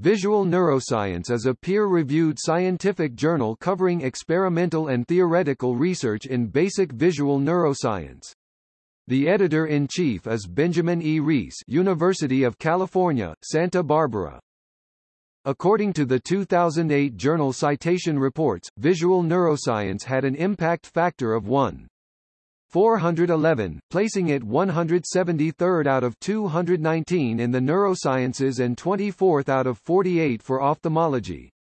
Visual Neuroscience is a peer-reviewed scientific journal covering experimental and theoretical research in basic visual neuroscience. The editor-in-chief is Benjamin E. Reese University of California, Santa Barbara. According to the 2008 journal Citation Reports, visual neuroscience had an impact factor of 1. 411, placing it 173rd out of 219 in the neurosciences and 24th out of 48 for ophthalmology.